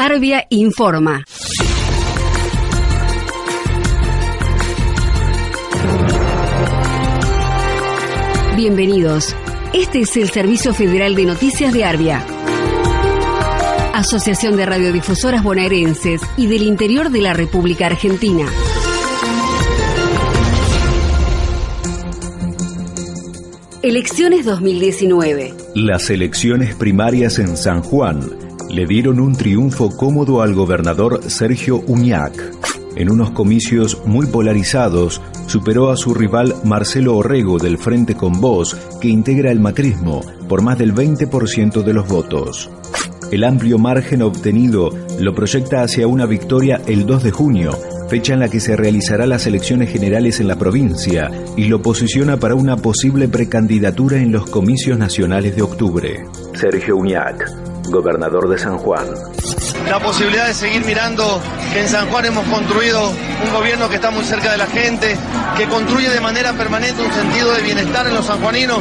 Arbia informa. Bienvenidos. Este es el Servicio Federal de Noticias de Arbia. Asociación de Radiodifusoras Bonaerenses y del Interior de la República Argentina. Elecciones 2019. Las elecciones primarias en San Juan le dieron un triunfo cómodo al gobernador Sergio Uñac. En unos comicios muy polarizados, superó a su rival Marcelo Orrego del Frente con Voz, que integra el macrismo, por más del 20% de los votos. El amplio margen obtenido lo proyecta hacia una victoria el 2 de junio, fecha en la que se realizará las elecciones generales en la provincia, y lo posiciona para una posible precandidatura en los comicios nacionales de octubre. Sergio Uñac, gobernador de San Juan. La posibilidad de seguir mirando que en San Juan hemos construido un gobierno que está muy cerca de la gente, que construye de manera permanente un sentido de bienestar en los sanjuaninos,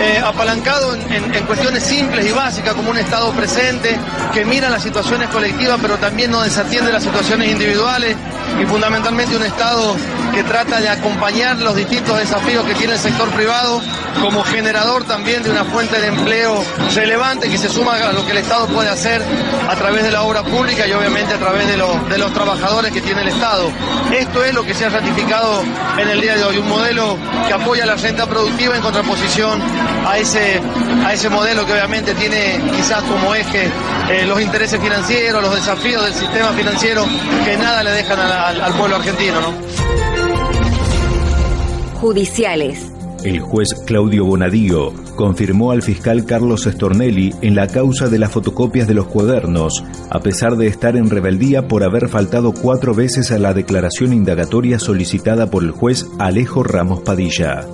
eh, apalancado en, en, cuestiones simples y básicas como un Estado presente, que mira las situaciones colectivas pero también no desatiende las situaciones individuales y fundamentalmente un Estado que trata de acompañar los distintos desafíos que tiene el sector privado como generador también de una fuente de empleo relevante que se suma a lo que el Estado puede hacer a través de la obra pública y obviamente a través de, los trabajadores que tiene el Estado. Esto es lo que se ha ratificado en el día de hoy, un modelo que apoya la renta productiva en contraposición a ese, a ese modelo que obviamente tiene quizás como eje eh, los intereses financieros, los desafíos del sistema financiero que nada le dejan al, pueblo argentino. ¿no? Judiciales. El juez Claudio Bonadío confirmó al fiscal Carlos Stornelli en la causa de las fotocopias de los cuadernos, a pesar de estar en rebeldía por haber faltado cuatro veces a la declaración indagatoria solicitada por el juez Alejo Ramos Padilla.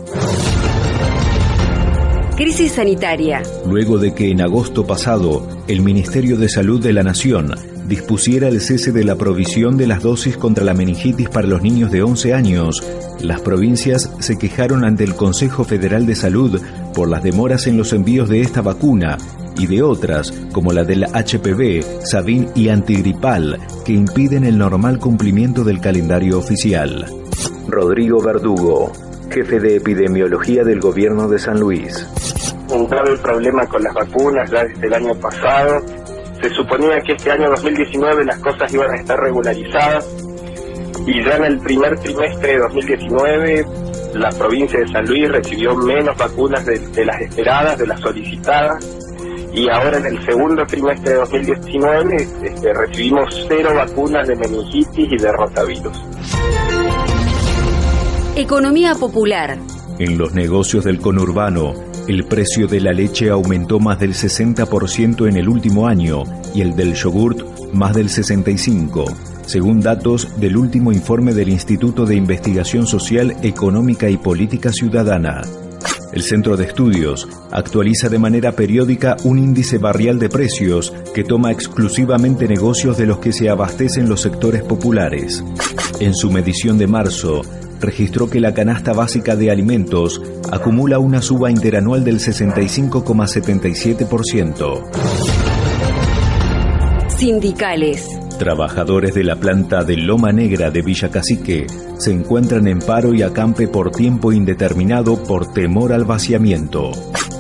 Crisis sanitaria. Luego de que en agosto pasado el Ministerio de Salud de la Nación dispusiera el cese de la provisión de las dosis contra la meningitis para los niños de 11 años, las provincias se quejaron ante el Consejo Federal de Salud por las demoras en los envíos de esta vacuna y de otras, como la del HPV, Sabin y antigripal, que impiden el normal cumplimiento del calendario oficial. Rodrigo Verdugo, jefe de epidemiología del gobierno de San Luis. Un grave problema con las vacunas ya desde el año pasado se suponía que este año 2019 las cosas iban a estar regularizadas y ya en el primer trimestre de 2019 la provincia de San Luis recibió menos vacunas de, las esperadas, de las solicitadas y ahora en el segundo trimestre de 2019 este, recibimos cero vacunas de meningitis y de rotavirus. Economía popular. En los negocios del conurbano, el precio de la leche aumentó más del 60% en el último año y el del yogurt más del 65%, según datos del último informe del Instituto de Investigación Social, Económica y Política Ciudadana. El Centro de Estudios actualiza de manera periódica un índice barrial de precios que toma exclusivamente negocios de los que se abastecen los sectores populares. En su medición de marzo, registró que la canasta básica de alimentos acumula una suba interanual del 65,77%. Sindicales. Trabajadores de la planta de Loma Negra de Villa Cacique se encuentran en paro y acampe por tiempo indeterminado por temor al vaciamiento.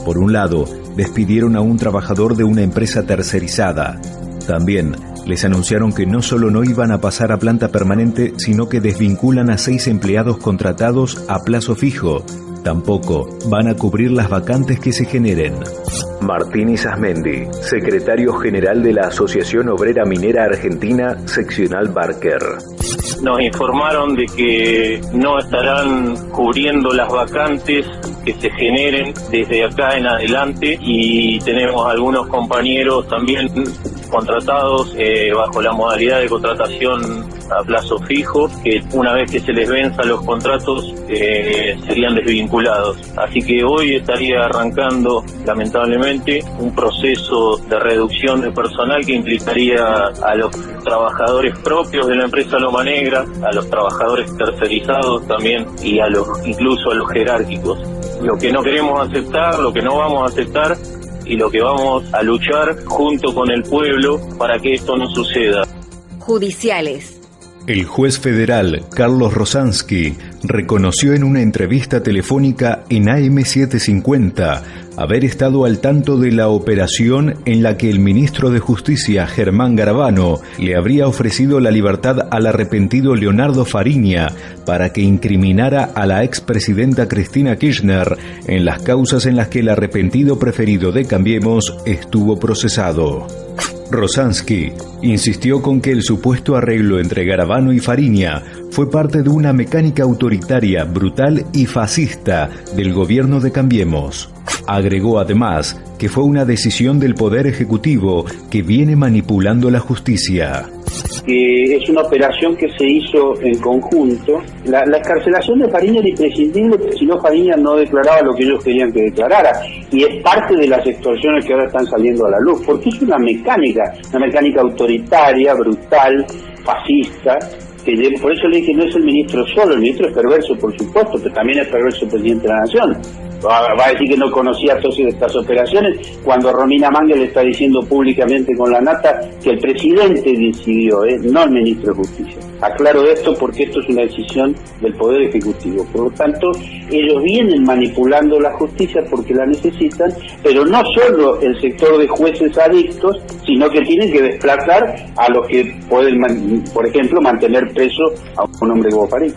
Por un lado, despidieron a un trabajador de una empresa tercerizada. También les anunciaron que no solo no iban a pasar a planta permanente, sino que desvinculan a seis empleados contratados a plazo fijo. Tampoco van a cubrir las vacantes que se generen. Martín Isasmendi, secretario general de la Asociación Obrera Minera Argentina, seccional Barker. Nos informaron de que no estarán cubriendo las vacantes que se generen desde acá en adelante y tenemos algunos compañeros también contratados eh, bajo la modalidad de contratación a plazo fijo, que una vez que se les venza los contratos eh, serían desvinculados. Así que hoy estaría arrancando, lamentablemente, un proceso de reducción de personal que implicaría a los trabajadores propios de la empresa Loma Negra, a los trabajadores tercerizados también y a los incluso a los jerárquicos. Lo que no queremos aceptar, lo que no vamos a aceptar y lo que vamos a luchar junto con el pueblo para que esto no suceda. Judiciales. El juez federal Carlos Rosansky reconoció en una entrevista telefónica en AM750 haber estado al tanto de la operación en la que el ministro de Justicia Germán Garabano le habría ofrecido la libertad al arrepentido Leonardo Fariña para que incriminara a la expresidenta Cristina Kirchner en las causas en las que el arrepentido preferido de Cambiemos estuvo procesado. Rosansky insistió con que el supuesto arreglo entre Garabano y Fariña fue parte de una mecánica autoritaria, brutal y fascista del gobierno de Cambiemos. Agregó además que fue una decisión del Poder Ejecutivo que viene manipulando la justicia que es una operación que se hizo en conjunto. La, la escarcelación de Fariña era imprescindible, si no Fariña no declaraba lo que ellos querían que declarara. Y es parte de las extorsiones que ahora están saliendo a la luz, porque es una mecánica, una mecánica autoritaria, brutal, fascista, por eso le dije, no es el ministro solo, el ministro es perverso, por supuesto, pero también es perverso el presidente de la Nación va, a decir que no conocía socios de estas operaciones, cuando Romina Manga le está diciendo públicamente con la nata que el presidente decidió, ¿eh? no el ministro de Justicia. Aclaro esto porque esto es una decisión del Poder Ejecutivo. Por lo tanto, ellos vienen manipulando la justicia porque la necesitan, pero no solo el sector de jueces adictos, sino que tienen que desplazar a los que pueden, por ejemplo, mantener preso a un hombre como París.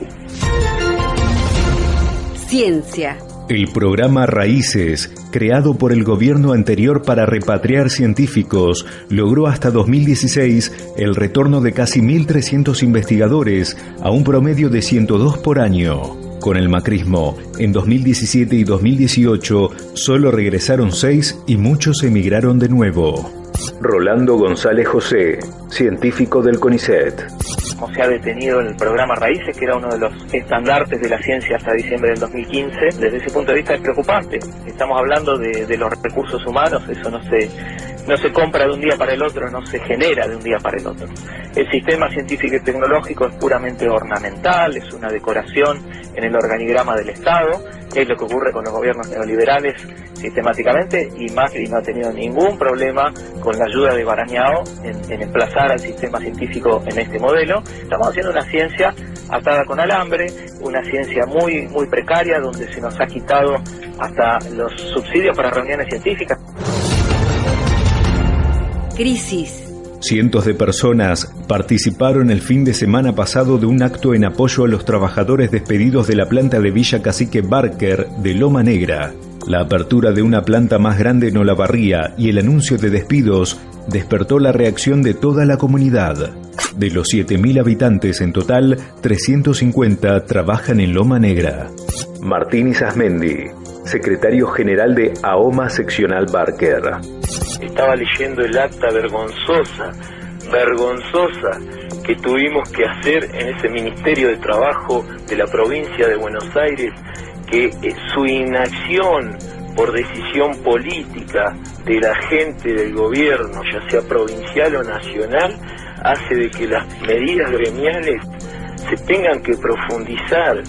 Ciencia. El programa Raíces, creado por el gobierno anterior para repatriar científicos, logró hasta 2016 el retorno de casi 1.300 investigadores a un promedio de 102 por año. Con el macrismo, en 2017 y 2018 solo regresaron 6 y muchos emigraron de nuevo. Rolando González José, científico del CONICET como se ha detenido en el programa Raíces, que era uno de los estandartes de la ciencia hasta diciembre del 2015. Desde ese punto de vista es preocupante. Estamos hablando de, los recursos humanos, eso no se, no se compra de un día para el otro, no se genera de un día para el otro. El sistema científico y tecnológico es puramente ornamental, es una decoración en el organigrama del Estado, es lo que ocurre con los gobiernos neoliberales sistemáticamente y Macri no ha tenido ningún problema con la ayuda de Barañao en, emplazar al sistema científico en este modelo. Estamos haciendo una ciencia atada con alambre, una ciencia muy, muy precaria donde se nos ha quitado hasta los subsidios para reuniones científicas. Crisis. Cientos de personas participaron el fin de semana pasado de un acto en apoyo a los trabajadores despedidos de la planta de Villa Cacique Barker de Loma Negra. La apertura de una planta más grande en Olavarría y el anuncio de despidos despertó la reacción de toda la comunidad. De los 7.000 habitantes en total, 350 trabajan en Loma Negra. Martín Isasmendi, secretario general de AOMA Seccional Barker. Estaba leyendo el acta vergonzosa, vergonzosa que tuvimos que hacer en ese Ministerio de Trabajo de la provincia de Buenos Aires que eh, su inacción por decisión política de la gente del gobierno, ya sea provincial o nacional, hace de que las medidas gremiales se tengan que profundizar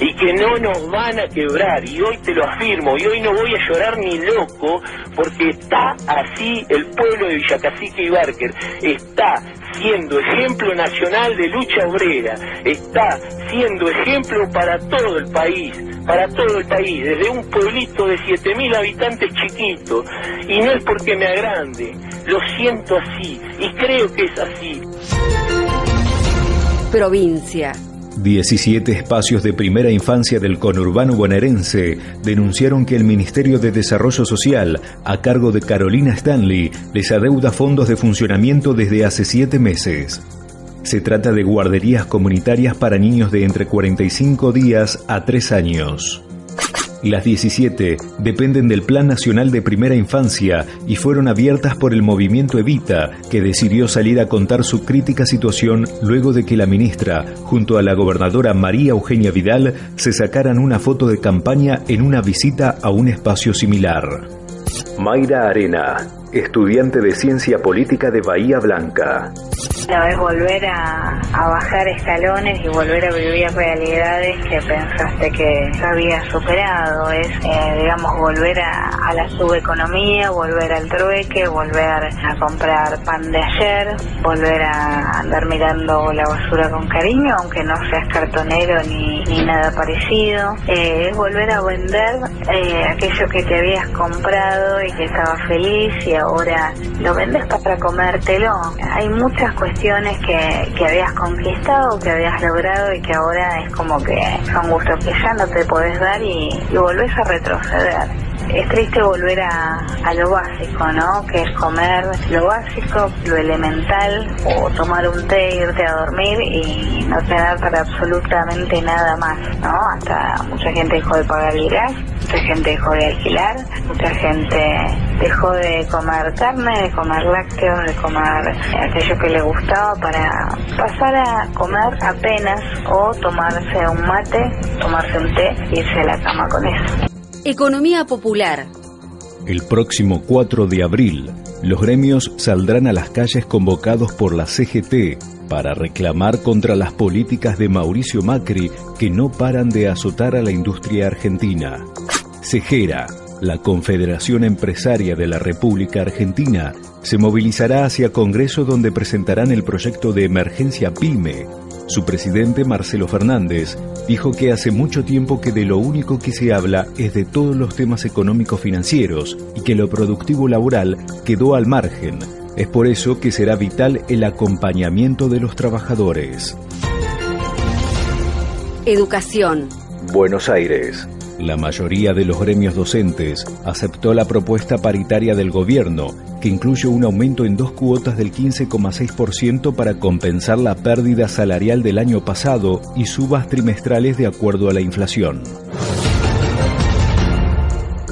y que no nos van a quebrar. Y hoy te lo afirmo, y hoy no voy a llorar ni loco, porque está así el pueblo de Villacacique y Barker, está siendo ejemplo nacional de lucha obrera, está siendo ejemplo para todo el país, para todo el país, desde un pueblito de 7.000 habitantes chiquito, y no es porque me agrande, lo siento así, y creo que es así. Provincia. 17 espacios de primera infancia del conurbano bonaerense denunciaron que el Ministerio de Desarrollo Social, a cargo de Carolina Stanley, les adeuda fondos de funcionamiento desde hace siete meses. Se trata de guarderías comunitarias para niños de entre 45 días a 3 años. Las 17 dependen del Plan Nacional de Primera Infancia y fueron abiertas por el movimiento Evita, que decidió salir a contar su crítica situación luego de que la ministra, junto a la gobernadora María Eugenia Vidal, se sacaran una foto de campaña en una visita a un espacio similar. Mayra Arena, estudiante de Ciencia Política de Bahía Blanca. No es volver a, bajar escalones y volver a vivir realidades que pensaste que habías superado. Es, eh, digamos, volver a, la subeconomía, volver al trueque, volver a comprar pan de ayer, volver a andar mirando la basura con cariño, aunque no seas cartonero ni, nada parecido. Eh, es volver a vender eh, aquello que te habías comprado y que estaba feliz y ahora lo vendes para comértelo. Hay muchas cuestiones que, que habías conquistado, que habías logrado y que ahora es como que son gustos que ya no te podés dar y, y volvés a retroceder. Es triste volver a, a, lo básico, ¿no? Que es comer lo básico, lo elemental, o tomar un té, irte a dormir y no tener para absolutamente nada más, ¿no? Hasta mucha gente dejó de pagar el gas, mucha gente dejó de alquilar, mucha gente dejó de comer carne, de comer lácteos, de comer aquello que le gustaba para pasar a comer apenas o tomarse un mate, tomarse un té y irse a la cama con eso. Economía popular. El próximo 4 de abril, los gremios saldrán a las calles convocados por la CGT para reclamar contra las políticas de Mauricio Macri que no paran de azotar a la industria argentina. Cejera, la Confederación Empresaria de la República Argentina, se movilizará hacia Congreso donde presentarán el proyecto de emergencia PYME. Su presidente, Marcelo Fernández, dijo que hace mucho tiempo que de lo único que se habla es de todos los temas económicos financieros y que lo productivo laboral quedó al margen. Es por eso que será vital el acompañamiento de los trabajadores. Educación. Buenos Aires. La mayoría de los gremios docentes aceptó la propuesta paritaria del gobierno, que incluye un aumento en dos cuotas del 15,6% para compensar la pérdida salarial del año pasado y subas trimestrales de acuerdo a la inflación.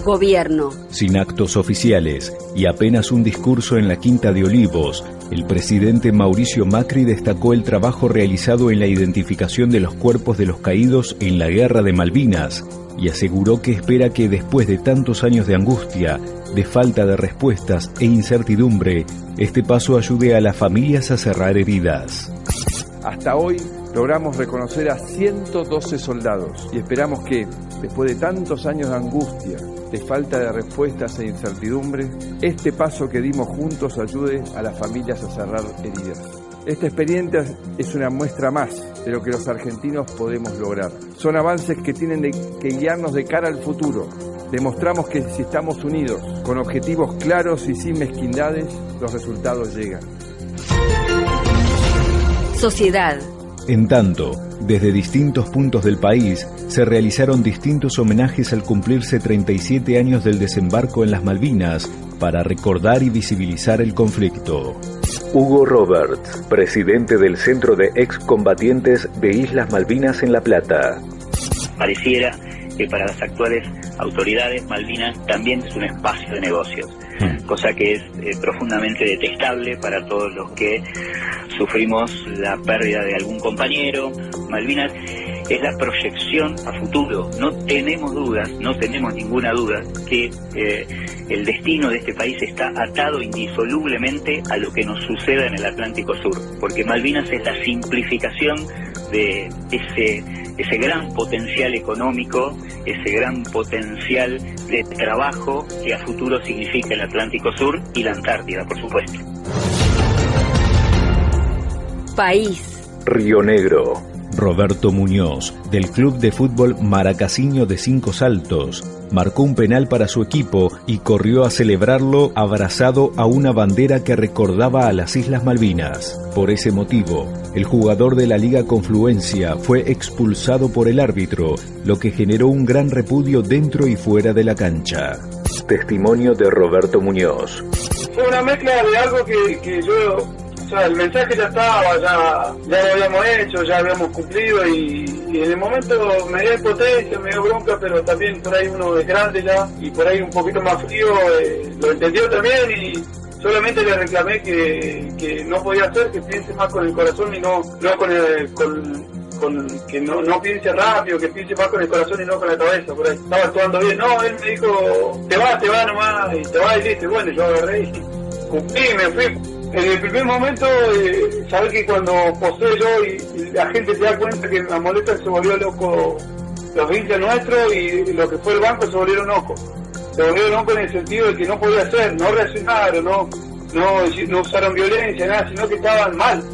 Gobierno. Sin actos oficiales y apenas un discurso en la Quinta de Olivos, el presidente Mauricio Macri destacó el trabajo realizado en la identificación de los cuerpos de los caídos en la Guerra de Malvinas y aseguró que espera que después de tantos años de angustia, de falta de respuestas e incertidumbre, este paso ayude a las familias a cerrar heridas. Hasta hoy logramos reconocer a 112 soldados y esperamos que, después de tantos años de angustia, de falta de respuestas e incertidumbre, este paso que dimos juntos ayude a las familias a cerrar heridas. Esta experiencia es una muestra más de lo que los argentinos podemos lograr. Son avances que tienen que guiarnos de cara al futuro. Demostramos que si estamos unidos, con objetivos claros y sin mezquindades, los resultados llegan. Sociedad. En tanto, desde distintos puntos del país se realizaron distintos homenajes al cumplirse 37 años del desembarco en las Malvinas para recordar y visibilizar el conflicto. Hugo Roberts, presidente del Centro de Excombatientes de Islas Malvinas en La Plata. Pareciera que para las actuales autoridades Malvinas también es un espacio de negocios. Cosa que es eh, profundamente detestable para todos los que sufrimos la pérdida de algún compañero. Malvinas es la proyección a futuro. No tenemos dudas, no tenemos ninguna duda que eh, el destino de este país está atado indisolublemente a lo que nos suceda en el Atlántico Sur, porque Malvinas es la simplificación de ese, ese gran potencial económico, ese gran potencial de trabajo que a futuro significa el Atlántico Sur y la Antártida, por supuesto. País. Río Negro. Roberto Muñoz, del Club de Fútbol Maracasiño de Cinco Saltos, marcó un penal para su equipo y corrió a celebrarlo abrazado a una bandera que recordaba a las Islas Malvinas. Por ese motivo, el jugador de la Liga Confluencia fue expulsado por el árbitro, lo que generó un gran repudio dentro y fuera de la cancha. Testimonio de Roberto Muñoz. Fue una mezcla de algo que, que yo el mensaje ya estaba, ya, lo habíamos hecho, ya habíamos cumplido y, en el momento me dio impotencia, me dio bronca, pero también por ahí uno es grande ya y por ahí un poquito más frío, eh, lo entendió también y solamente le reclamé que, que no podía hacer, que piense más con el corazón y no, no con, el, con que no, no piense rápido, que piense más con el corazón y no con la cabeza, por ahí. Estaba actuando bien, no, él me dijo, te vas, te vas nomás, y te vas y listo, bueno, yo agarré y cumplí, me fui. En el primer momento, eh, sabes que cuando posee yo y, la gente se da cuenta que la molesta se volvió loco los hinchas nuestros y lo que fue el banco se volvieron locos. Se volvieron locos en el sentido de que no podía hacer, no reaccionaron, no, no, no usaron violencia, nada, sino que estaban mal.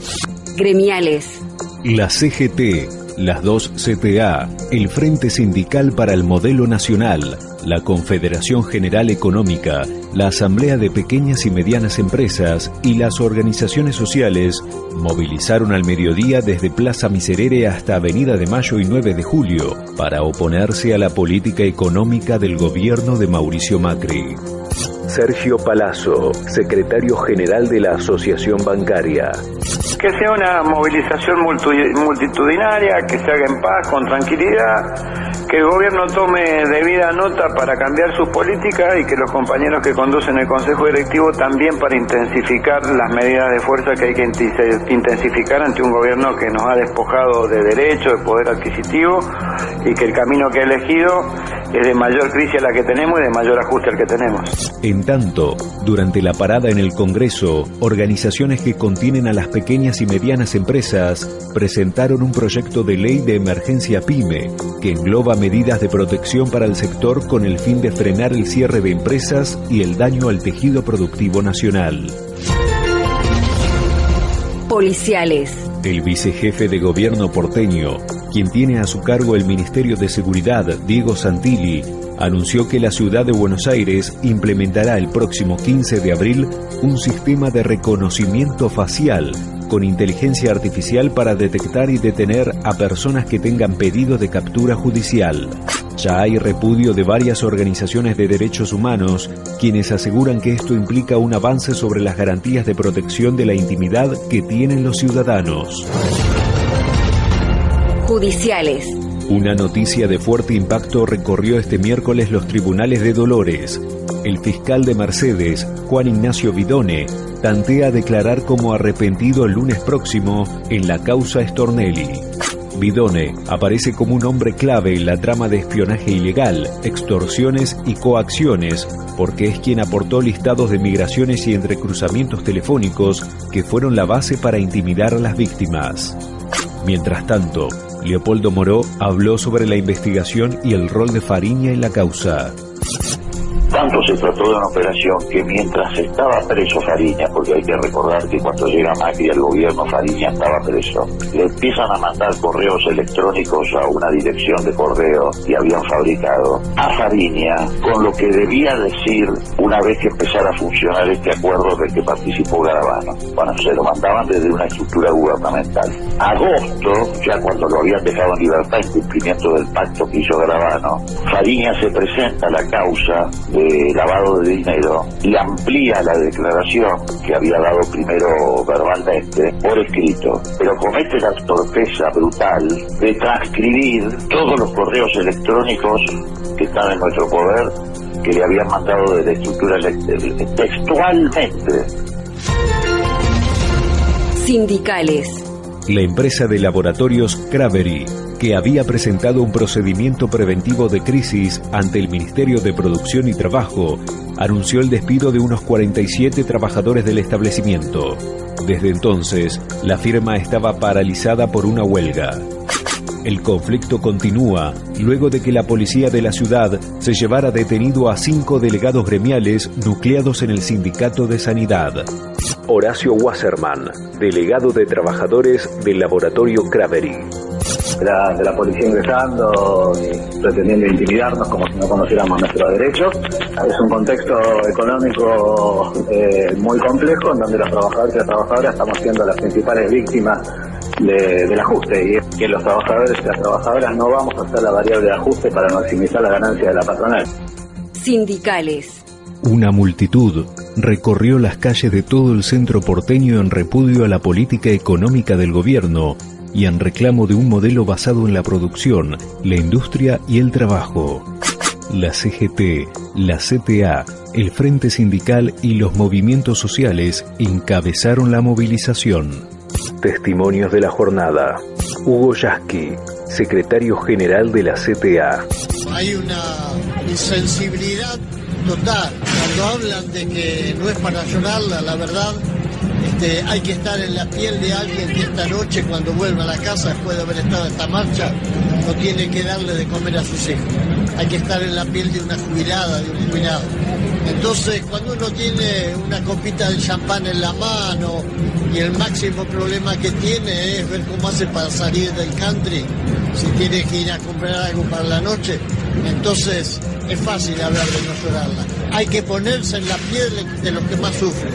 Gremiales. La CGT, las dos CTA, el Frente Sindical para el Modelo Nacional, la Confederación General Económica, la Asamblea de Pequeñas y Medianas Empresas y las organizaciones sociales movilizaron al mediodía desde Plaza Miserere hasta Avenida de Mayo y 9 de Julio para oponerse a la política económica del gobierno de Mauricio Macri. Sergio Palazzo, secretario general de la Asociación Bancaria. Que sea una movilización multitudinaria, que se haga en paz, con tranquilidad, que el gobierno tome debida nota para cambiar sus políticas y que los compañeros que conducen el Consejo Directivo también para intensificar las medidas de fuerza que hay que intensificar ante un gobierno que nos ha despojado de derecho, de poder adquisitivo y que el camino que ha elegido es de mayor crisis a la que tenemos y de mayor ajuste al que tenemos. En tanto, durante la parada en el Congreso, organizaciones que contienen a las pequeñas y medianas empresas presentaron un proyecto de ley de emergencia PYME que engloba medidas de protección para el sector con el fin de frenar el cierre de empresas y el daño al tejido productivo nacional. Policiales. El vicejefe de gobierno porteño, quien tiene a su cargo el Ministerio de Seguridad, Diego Santilli, anunció que la ciudad de Buenos Aires implementará el próximo 15 de abril un sistema de reconocimiento facial con inteligencia artificial para detectar y detener a personas que tengan pedido de captura judicial. Ya hay repudio de varias organizaciones de derechos humanos, quienes aseguran que esto implica un avance sobre las garantías de protección de la intimidad que tienen los ciudadanos. Judiciales. Una noticia de fuerte impacto recorrió este miércoles los tribunales de Dolores. El fiscal de Mercedes, Juan Ignacio Vidone, tantea declarar como arrepentido el lunes próximo en la causa Stornelli. Vidone aparece como un hombre clave en la trama de espionaje ilegal, extorsiones y coacciones, porque es quien aportó listados de migraciones y entrecruzamientos telefónicos que fueron la base para intimidar a las víctimas. Mientras tanto, Leopoldo Moró habló sobre la investigación y el rol de Fariña en la causa. Tanto se trató de una operación que mientras estaba preso Fariña, porque hay que recordar que cuando llega Macri al gobierno Fariña estaba preso, le empiezan a mandar correos electrónicos a una dirección de correo que habían fabricado a Fariña con lo que debía decir una vez que empezara a funcionar este acuerdo del que participó Garabano. Bueno, se lo mandaban desde una estructura gubernamental. Agosto, ya cuando lo habían dejado en libertad en cumplimiento del pacto que hizo Garabano, Fariña se presenta a la causa lavado de dinero y amplía la declaración que había dado primero verbalmente por escrito, pero comete la torpeza brutal de transcribir todos los correos electrónicos que están en nuestro poder que le habían mandado de la estructura textualmente. Sindicales. La empresa de laboratorios Cravery que había presentado un procedimiento preventivo de crisis ante el Ministerio de Producción y Trabajo, anunció el despido de unos 47 trabajadores del establecimiento. Desde entonces, la firma estaba paralizada por una huelga. El conflicto continúa luego de que la policía de la ciudad se llevara detenido a cinco delegados gremiales nucleados en el Sindicato de Sanidad. Horacio Wasserman, delegado de trabajadores del laboratorio Cravery de la, de la policía ingresando y pretendiendo intimidarnos como si no conociéramos nuestros derechos. Es un contexto económico eh, muy complejo en donde los trabajadores y las trabajadoras estamos siendo las principales víctimas del ajuste y es que los trabajadores y las trabajadoras no vamos a hacer la variable de ajuste para maximizar la ganancia de la patronal. Sindicales. Una multitud recorrió las calles de todo el centro porteño en repudio a la política económica del gobierno y en reclamo de un modelo basado en la producción, la industria y el trabajo. La CGT, la CTA, el Frente Sindical y los movimientos sociales encabezaron la movilización. Testimonios de la jornada. Hugo Yasky, secretario general de la CTA. Hay una insensibilidad total. Cuando hablan de que no es para llorarla, la verdad, este, hay que estar en la piel de alguien que esta noche, cuando vuelva a la casa después de haber estado esta marcha, no tiene que darle de comer a sus hijos. Hay que estar en la piel de una jubilada, de un jubilado. Entonces, cuando uno tiene una copita de champán en la mano y el máximo problema que tiene es ver cómo hace para salir del country, si tiene que ir a comprar algo para la noche, entonces es fácil hablar de no llorarla. Hay que ponerse en la piel de los que más sufren.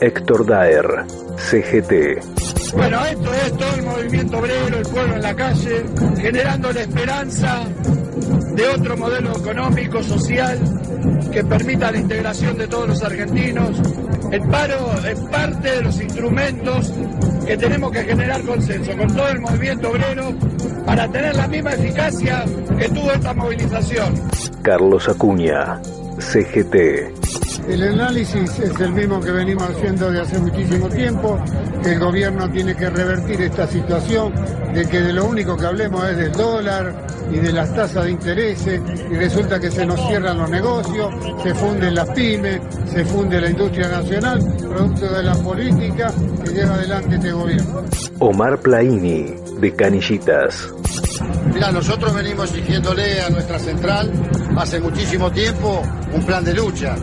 Héctor Daer, CGT. Bueno, esto es todo el movimiento obrero, el pueblo en la calle, generando la esperanza de otro modelo económico, social, que permita la integración de todos los argentinos. El paro es parte de los instrumentos que tenemos que generar consenso con todo el movimiento obrero para tener la misma eficacia que tuvo esta movilización. Carlos Acuña, CGT. El análisis es el mismo que venimos haciendo de hace muchísimo tiempo, que el gobierno tiene que revertir esta situación, de que de lo único que hablemos es del dólar y de las tasas de intereses, y resulta que se nos cierran los negocios, se funden las pymes, se funde la industria nacional, producto de la política que lleva adelante este gobierno. Omar Plaini, de Canillitas. Mira, nosotros venimos exigiéndole a nuestra central hace muchísimo tiempo un plan de lucha.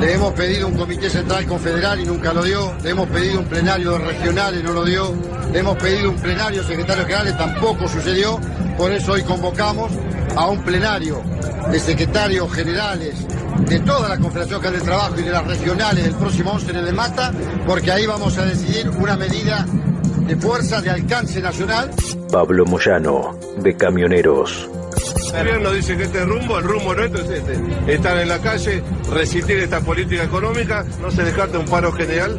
Le hemos pedido un comité central confederal y nunca lo dio. Le hemos pedido un plenario regional y no lo dio. Le hemos pedido un plenario secretario general y tampoco sucedió. Por eso hoy convocamos a un plenario de secretarios generales de toda la Confederación General de Trabajo y de las regionales el próximo 11 de Mata, porque ahí vamos a decidir una medida de fuerza de alcance nacional. Pablo Moyano, de Camioneros. El gobierno dice que este es rumbo, el rumbo nuestro es este. Estar en la calle, resistir esta política económica, no se descarta un paro general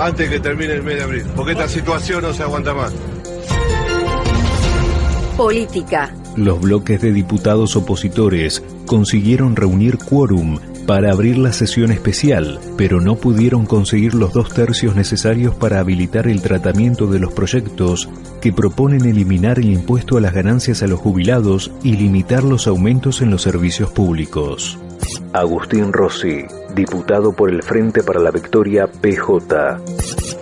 antes que termine el mes de abril, porque esta situación no se aguanta más. Política. Los bloques de diputados opositores consiguieron reunir quórum para abrir la sesión especial, pero no pudieron conseguir los dos tercios necesarios para habilitar el tratamiento de los proyectos que proponen eliminar el impuesto a las ganancias a los jubilados y limitar los aumentos en los servicios públicos. Agustín Rossi, diputado por el Frente para la Victoria PJ.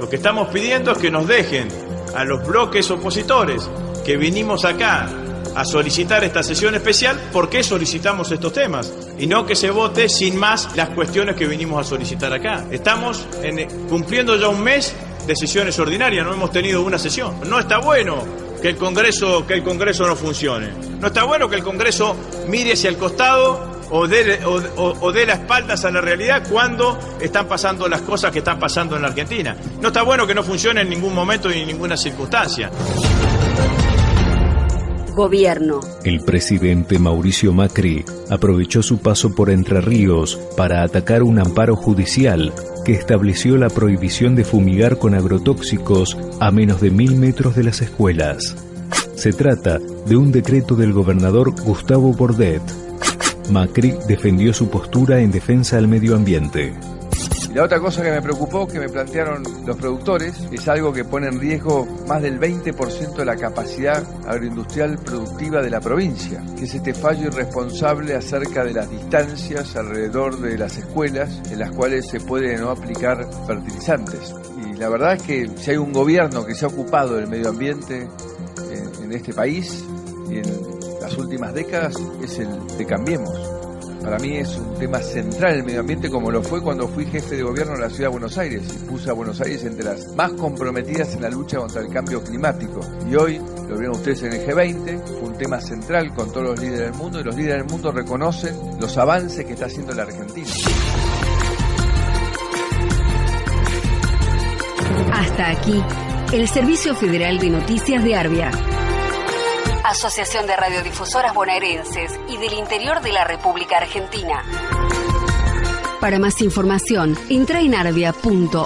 Lo que estamos pidiendo es que nos dejen a los bloques opositores que vinimos acá a solicitar esta sesión especial, ¿por qué solicitamos estos temas? Y no que se vote sin más las cuestiones que vinimos a solicitar acá. Estamos en, cumpliendo ya un mes de sesiones ordinarias, no hemos tenido una sesión. No está bueno que el Congreso, que el Congreso no funcione. No está bueno que el Congreso mire hacia el costado o dé, o dé las espaldas a la realidad cuando están pasando las cosas que están pasando en la Argentina. No está bueno que no funcione en ningún momento y en ninguna circunstancia. Gobierno. El presidente Mauricio Macri aprovechó su paso por Entre Ríos para atacar un amparo judicial que estableció la prohibición de fumigar con agrotóxicos a menos de mil metros de las escuelas. Se trata de un decreto del gobernador Gustavo Bordet. Macri defendió su postura en defensa del medio ambiente. La otra cosa que me preocupó, que me plantearon los productores, es algo que pone en riesgo más del 20% de la capacidad agroindustrial productiva de la provincia, que es este fallo irresponsable acerca de las distancias alrededor de las escuelas en las cuales se puede no aplicar fertilizantes. Y la verdad es que si hay un gobierno que se ha ocupado del medio ambiente en, en este país y en las últimas décadas, es el de Cambiemos. Para mí es un tema central el medio ambiente como lo fue cuando fui jefe de gobierno en la ciudad de Buenos Aires y puse a Buenos Aires entre las más comprometidas en la lucha contra el cambio climático. Y hoy, lo vieron ustedes en el G20, fue un tema central con todos los líderes del mundo y los líderes del mundo reconocen los avances que está haciendo la Argentina. Hasta aquí, el Servicio Federal de Noticias de Arbia. Asociación de Radiodifusoras Bonaerenses y del Interior de la República Argentina. Para más información, entra en arbia.org.ar.